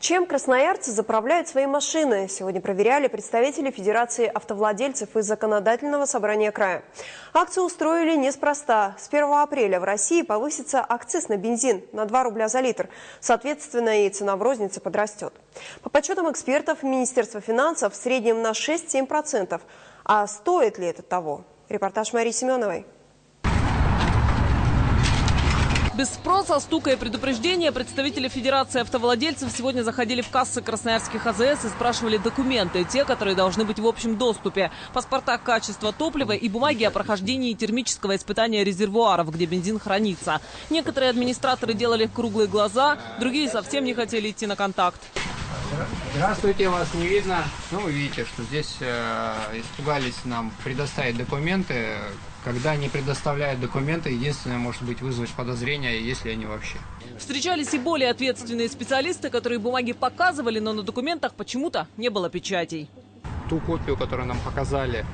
Чем красноярцы заправляют свои машины? Сегодня проверяли представители Федерации автовладельцев и Законодательного собрания края. Акцию устроили неспроста. С 1 апреля в России повысится акциз на бензин на 2 рубля за литр. Соответственно, и цена в рознице подрастет. По подсчетам экспертов Министерства финансов в среднем на 6-7%. А стоит ли это того? Репортаж Марии Семеновой. Без спроса, стука и предупреждения представители Федерации автовладельцев сегодня заходили в кассы красноярских АЗС и спрашивали документы, те, которые должны быть в общем доступе. Паспорта качества топлива и бумаги о прохождении термического испытания резервуаров, где бензин хранится. Некоторые администраторы делали круглые глаза, другие совсем не хотели идти на контакт. Здравствуйте, вас не видно. Ну, вы видите, что здесь э, испугались нам предоставить документы. Когда не предоставляют документы, единственное, может быть, вызвать подозрения, если они вообще. Встречались и более ответственные специалисты, которые бумаги показывали, но на документах почему-то не было печатей. Ту копию, которую нам показали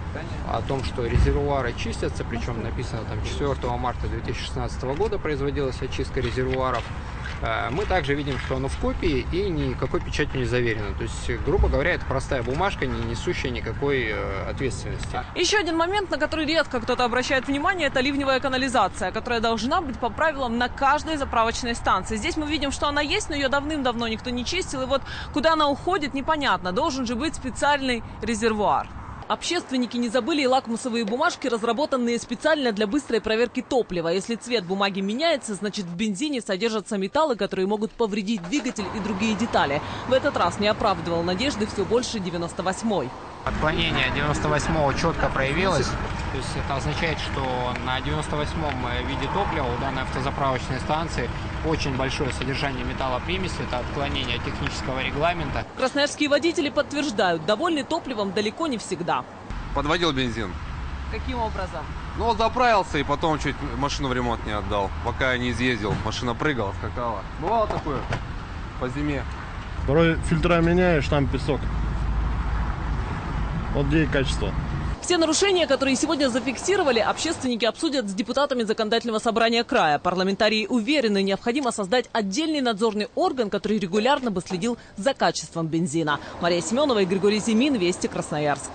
о том, что резервуары чистятся, причем написано там 4 марта 2016 года производилась очистка резервуаров, мы также видим, что оно в копии и никакой печатью не заверено. То есть, грубо говоря, это простая бумажка, не несущая никакой э, ответственности. Еще один момент, на который редко кто-то обращает внимание, это ливневая канализация, которая должна быть по правилам на каждой заправочной станции. Здесь мы видим, что она есть, но ее давным-давно никто не чистил. И вот куда она уходит, непонятно. Должен же быть специальный резервуар. Общественники не забыли и лакмусовые бумажки, разработанные специально для быстрой проверки топлива. Если цвет бумаги меняется, значит в бензине содержатся металлы, которые могут повредить двигатель и другие детали. В этот раз не оправдывал надежды все больше 98-й. Отклонение 98-го четко проявилось. То есть это означает, что на 98-м виде топлива у данной автозаправочной станции очень большое содержание металлопримеси. Это отклонение технического регламента. Красноярские водители подтверждают, довольны топливом далеко не всегда. Подводил бензин. Каким образом? Ну, вот заправился и потом чуть машину в ремонт не отдал. Пока я не изъездил, машина прыгала, скакала. Бывало такое по зиме. Порой фильтра меняешь, там песок. Вот где и качество. Все нарушения, которые сегодня зафиксировали, общественники обсудят с депутатами законодательного собрания края. Парламентарии уверены, необходимо создать отдельный надзорный орган, который регулярно бы следил за качеством бензина. Мария Семенова и Григорий Зимин, Вести, Красноярск.